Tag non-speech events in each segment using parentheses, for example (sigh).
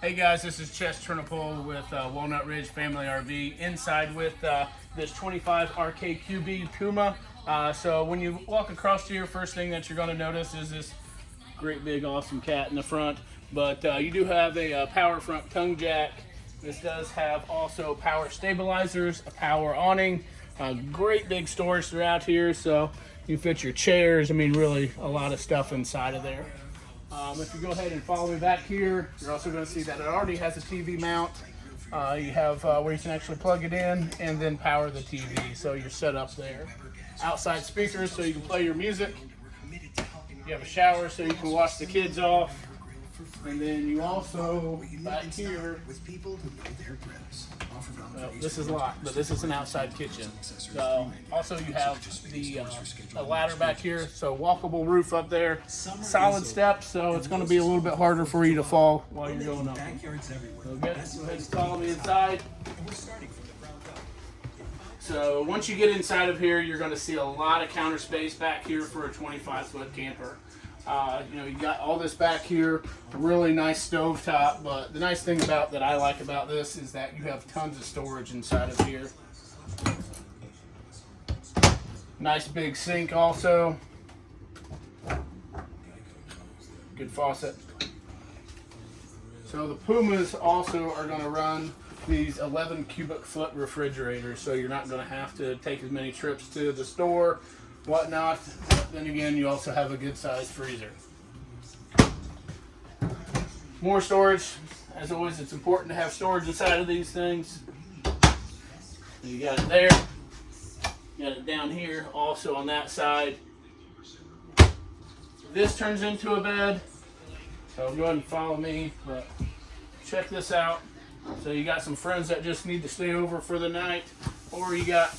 Hey guys, this is Chess Turnipole with uh, Walnut Ridge Family RV inside with uh, this 25 RKQB Puma. Uh, so when you walk across here, first thing that you're going to notice is this great big awesome cat in the front. But uh, you do have a, uh power front tongue jack. This does have also power stabilizers, a power awning, great big storage throughout here. So you fit your chairs. I mean, really a lot of stuff inside of there. Um, if you go ahead and follow me back here, you're also going to see that it already has a TV mount. Uh, you have uh, where you can actually plug it in and then power the TV, so you're set up there. Outside speakers so you can play your music. You have a shower so you can wash the kids off. And then you also, back here, with people who know their well, this is locked, but this is an outside kitchen. So also you have the uh, a ladder back here, so walkable roof up there, solid steps, so it's going to be a little bit harder for you to fall while you're going up. So good. Go ahead and follow me inside. So once you get inside of here, you're going to see a lot of counter space back here for a 25 foot camper. Uh, you know, you got all this back here, really nice stove top, but the nice thing about that I like about this is that you have tons of storage inside of here. Nice big sink also. Good faucet. So the Pumas also are going to run these 11 cubic foot refrigerators, so you're not going to have to take as many trips to the store whatnot. Then again, you also have a good sized freezer. More storage. As always, it's important to have storage inside of these things. You got it there. You got it down here, also on that side. This turns into a bed. So go ahead and follow me. But check this out. So you got some friends that just need to stay over for the night, or you got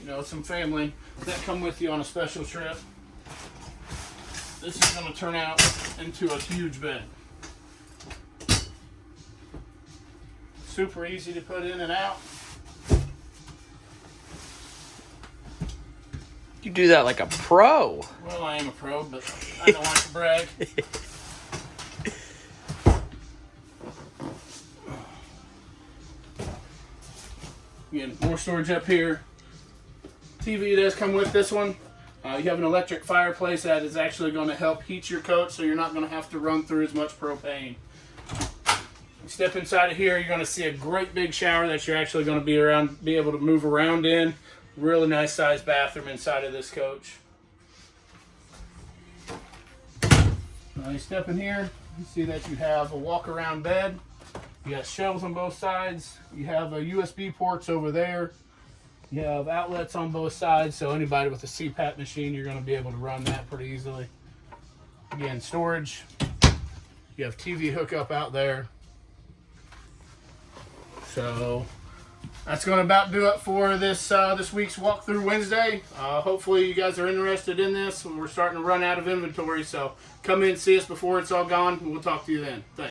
you know, some family that come with you on a special trip. This is going to turn out into a huge bed. Super easy to put in and out. You do that like a pro. Well, I am a pro, but (laughs) I don't like to brag. Again, more storage up here. TV does come with this one. Uh, you have an electric fireplace that is actually going to help heat your coat so you're not going to have to run through as much propane. Step inside of here, you're going to see a great big shower that you're actually going to be around, be able to move around in. Really nice sized bathroom inside of this coach. Now you step in here, you see that you have a walk around bed. You got shelves on both sides. You have a USB ports over there. You have outlets on both sides, so anybody with a CPAP machine, you're going to be able to run that pretty easily. Again, storage. You have TV hookup out there. So that's going to about do it for this uh, this week's walkthrough Wednesday. Uh, hopefully you guys are interested in this. We're starting to run out of inventory, so come in and see us before it's all gone, we'll talk to you then. Thanks.